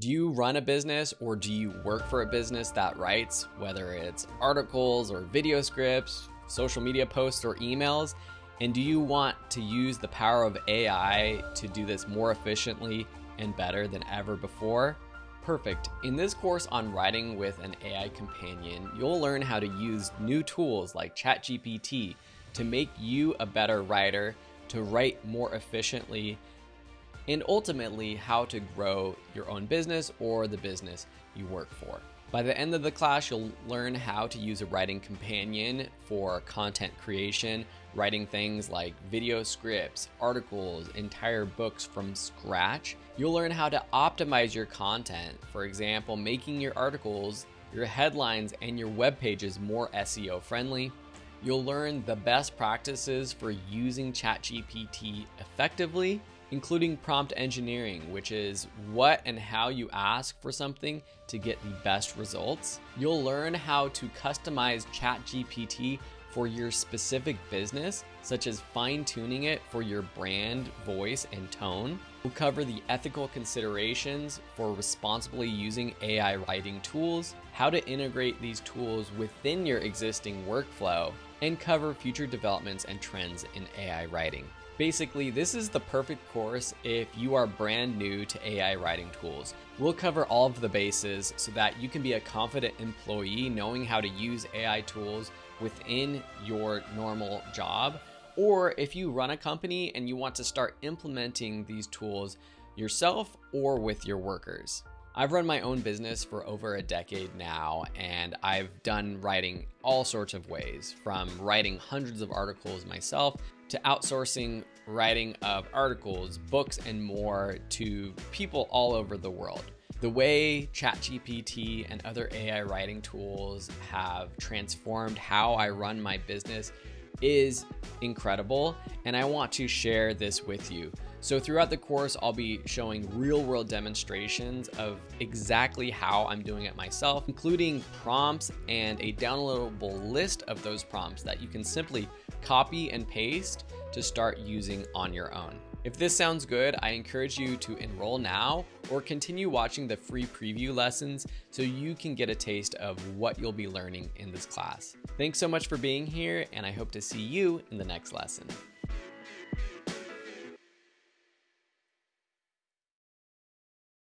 Do you run a business or do you work for a business that writes, whether it's articles or video scripts, social media posts, or emails? And do you want to use the power of AI to do this more efficiently and better than ever before? Perfect. In this course on writing with an AI companion, you'll learn how to use new tools like ChatGPT to make you a better writer, to write more efficiently, and ultimately how to grow your own business or the business you work for. By the end of the class, you'll learn how to use a writing companion for content creation, writing things like video scripts, articles, entire books from scratch. You'll learn how to optimize your content, for example, making your articles, your headlines, and your web pages more SEO friendly. You'll learn the best practices for using ChatGPT effectively including prompt engineering, which is what and how you ask for something to get the best results. You'll learn how to customize ChatGPT for your specific business, such as fine tuning it for your brand, voice, and tone. We'll cover the ethical considerations for responsibly using AI writing tools, how to integrate these tools within your existing workflow, and cover future developments and trends in AI writing. Basically, this is the perfect course if you are brand new to AI writing tools. We'll cover all of the bases so that you can be a confident employee knowing how to use AI tools within your normal job. Or if you run a company and you want to start implementing these tools yourself or with your workers. I've run my own business for over a decade now, and I've done writing all sorts of ways from writing hundreds of articles myself to outsourcing writing of articles, books, and more to people all over the world. The way ChatGPT and other AI writing tools have transformed how I run my business is incredible, and I want to share this with you. So, throughout the course, I'll be showing real world demonstrations of exactly how I'm doing it myself, including prompts and a downloadable list of those prompts that you can simply copy and paste to start using on your own. If this sounds good, I encourage you to enroll now or continue watching the free preview lessons so you can get a taste of what you'll be learning in this class. Thanks so much for being here, and I hope to see you in the next lesson.